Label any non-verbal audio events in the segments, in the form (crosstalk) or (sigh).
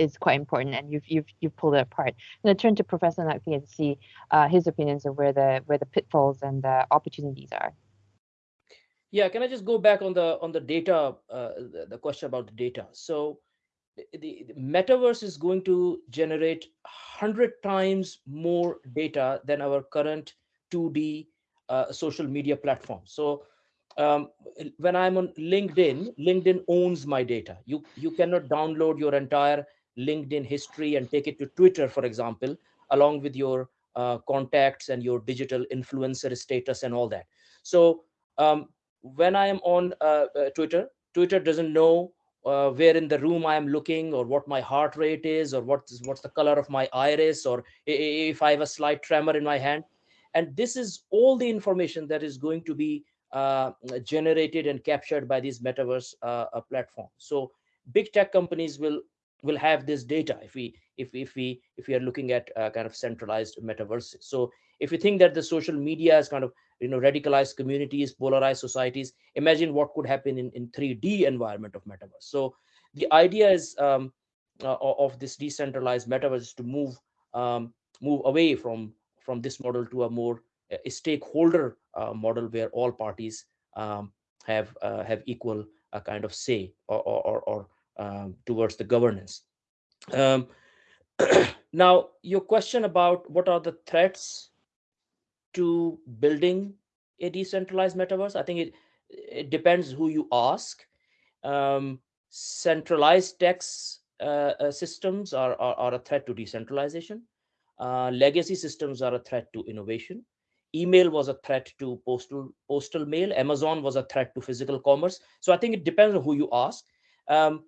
is quite important, and you've you've you've pulled it apart. I'm going to turn to Professor Naqvi and see uh, his opinions of where the where the pitfalls and the opportunities are. Yeah, can I just go back on the on the data, uh, the, the question about the data? So the, the, metaverse is going to generate 100 times more data than our current 2D uh, social media platform. So um, when I'm on LinkedIn, LinkedIn owns my data. You, you cannot download your entire LinkedIn history and take it to Twitter, for example, along with your uh, contacts and your digital influencer status and all that. So um, when I am on uh, uh Twitter, Twitter doesn't know uh, where in the room I am looking or what my heart rate is or what's, what's the color of my iris or if I have a slight tremor in my hand. And this is all the information that is going to be uh, generated and captured by these metaverse uh, platforms. So big tech companies will will have this data if we if if we if we are looking at uh, kind of centralized metaverses. So if you think that the social media is kind of you know radicalized communities polarized societies imagine what could happen in in 3d environment of metaverse so the idea is um, uh, of this decentralized metaverse to move um, move away from from this model to a more uh, a stakeholder uh, model where all parties um, have uh, have equal uh, kind of say or or, or um, towards the governance um, (clears throat) now your question about what are the threats to building a decentralized metaverse. I think it it depends who you ask. Um, centralized tax uh, uh, systems are, are, are a threat to decentralization. Uh, legacy systems are a threat to innovation. Email was a threat to postal postal mail. Amazon was a threat to physical commerce. So I think it depends on who you ask. Um,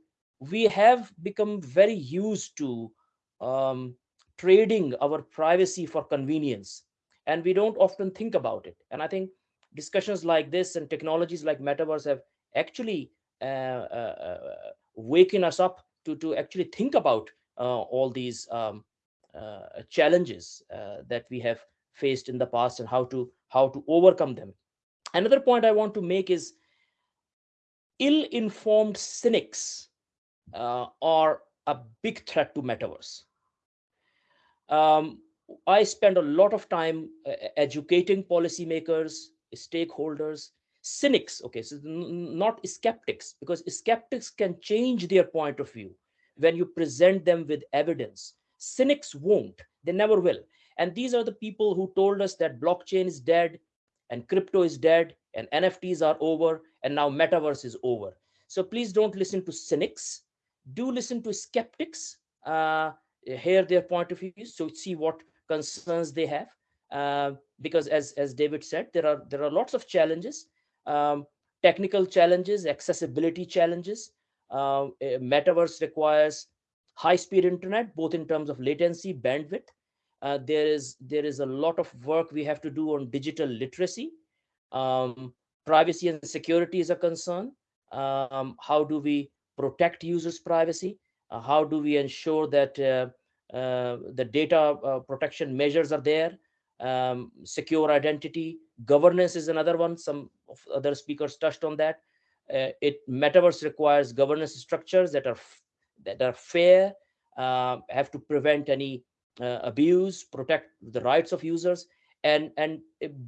we have become very used to um, trading our privacy for convenience and we don't often think about it. And i think discussions like this and technologies like metaverse have actually uh, uh, uh, waken us up to to actually think about uh, all these um, uh, challenges uh, that we have faced in the past and how to how to overcome them. Another point i want to make is ill-informed cynics are a big threat to metaverse um, I spend a lot of time uh, educating policymakers, stakeholders, cynics. Okay, so not skeptics, because skeptics can change their point of view when you present them with evidence. Cynics won't, they never will. And these are the people who told us that blockchain is dead and crypto is dead and NFTs are over and now metaverse is over. So please don't listen to cynics. Do listen to skeptics, uh, hear their point of view, so see what concerns they have uh, because as as david said there are there are lots of challenges um, technical challenges accessibility challenges uh, metaverse requires high speed internet both in terms of latency bandwidth. Uh, there is there is a lot of work we have to do on digital literacy. Um, privacy and security is a concern. Um, how do we protect users privacy? Uh, how do we ensure that uh, uh, the data protection measures are there? Um, secure identity. Governance is another one. Some other speakers touched on that. It metaverse requires governance structures that are that are fair have to prevent any uh, abuse protect the rights of users. And and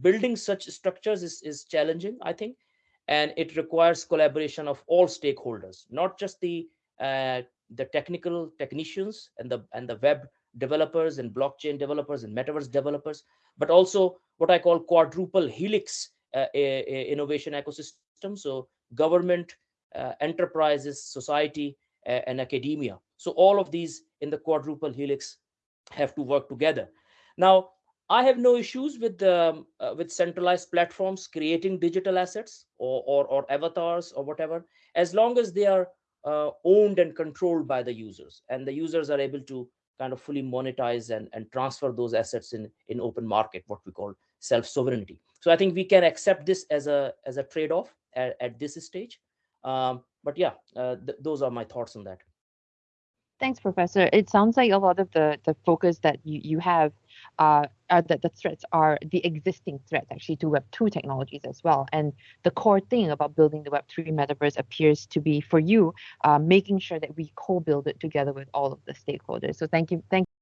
building such structures is, is challenging i think and it requires collaboration of all stakeholders not just the uh, the technical technicians and the and the web developers and blockchain developers and metaverse developers, but also what I call quadruple helix uh, innovation ecosystem. So government, uh, enterprises, society, and academia. So all of these in the quadruple helix have to work together. Now, I have no issues with the uh, with centralized platforms creating digital assets or, or, or avatars or whatever, as long as they are uh, owned and controlled by the users and the users are able to kind of fully monetize and, and transfer those assets in in open market what we call self sovereignty so i think we can accept this as a as a trade-off at, at this stage. Um, but yeah uh, th those are my thoughts on that Thanks, Professor. It sounds like a lot of the the focus that you you have uh, are that the threats are the existing threats actually to Web two technologies as well. And the core thing about building the Web three metaverse appears to be for you uh, making sure that we co-build it together with all of the stakeholders. So thank you, thank.